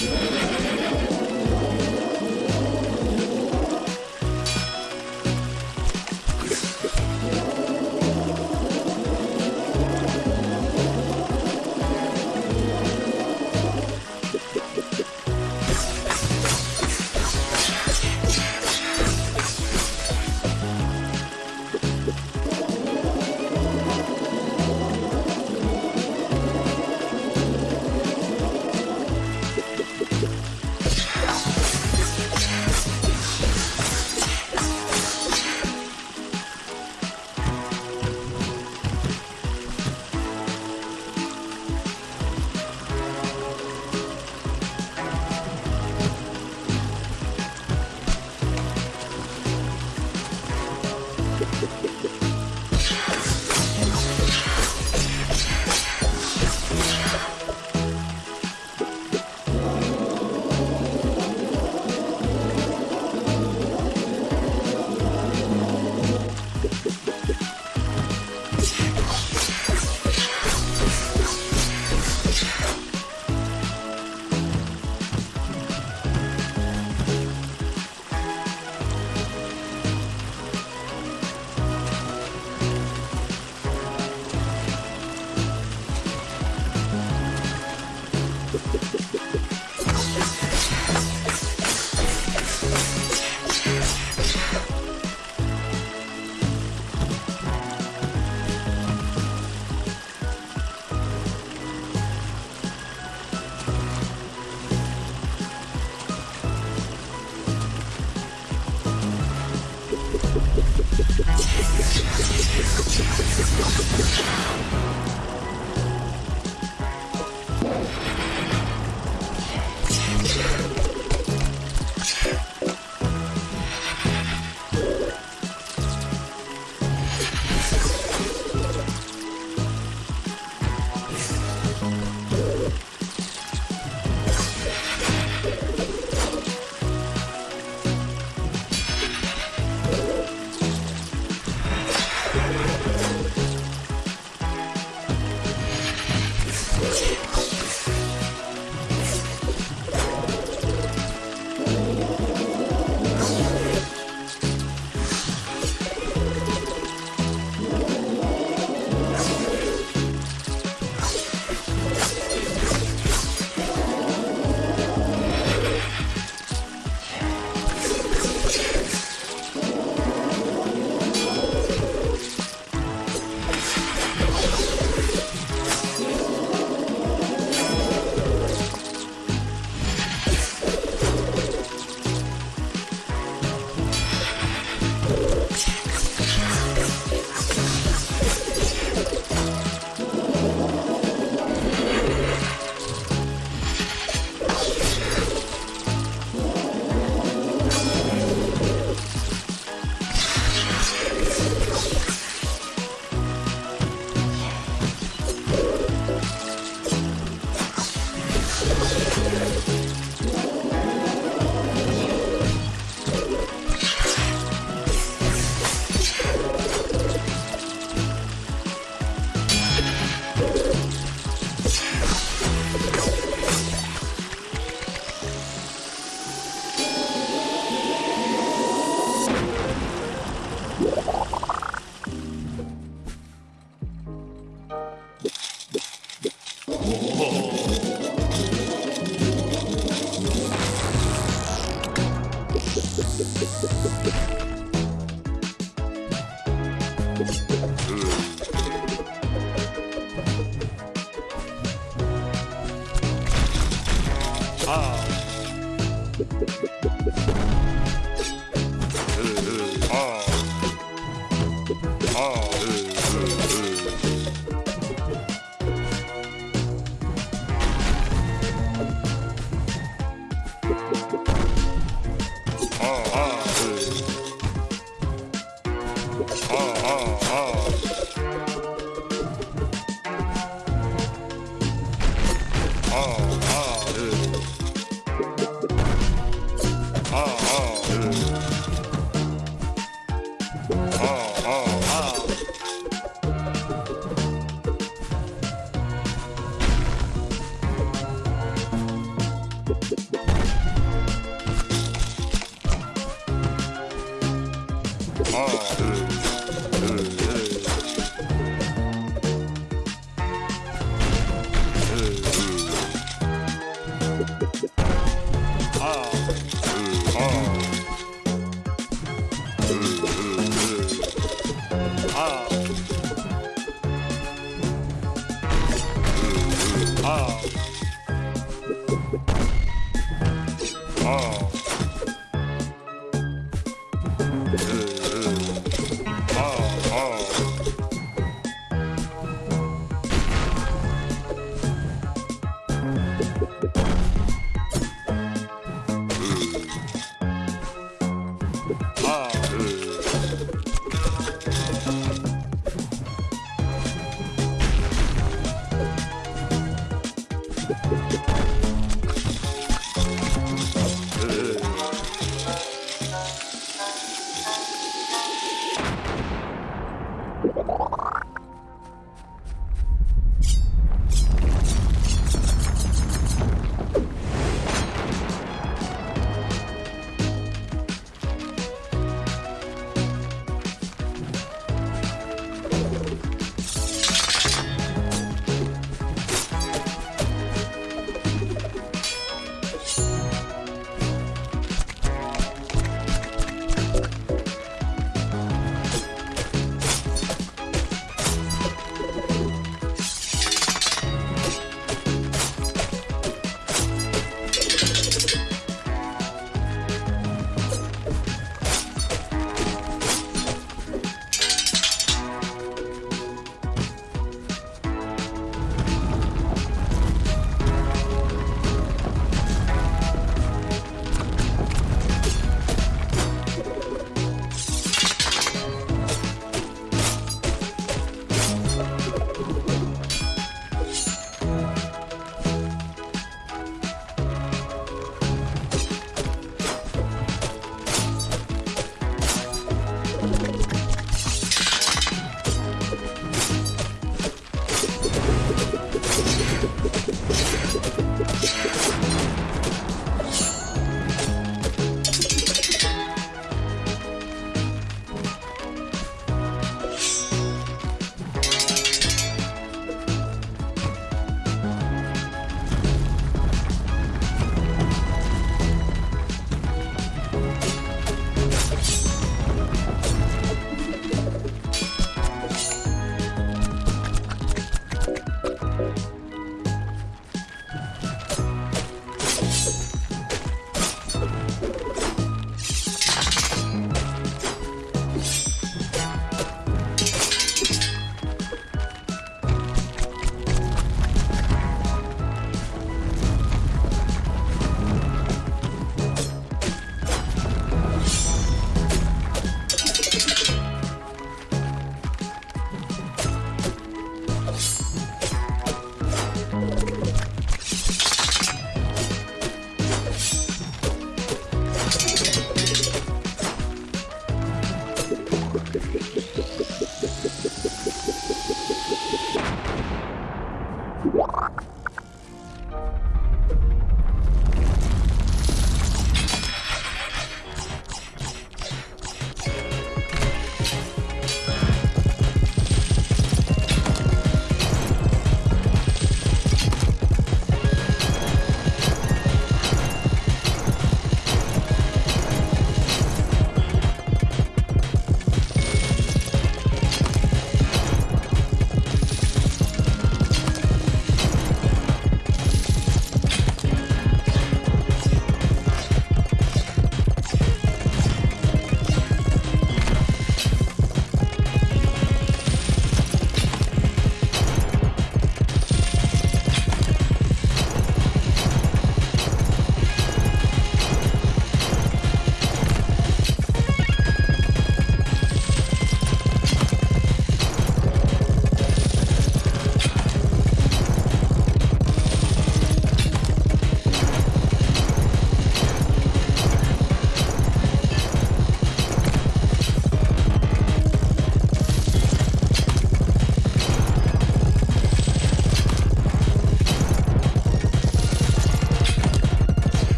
Yeah. 어, 어, 어.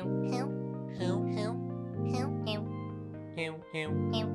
Heo heo heo heo heo heo heo heo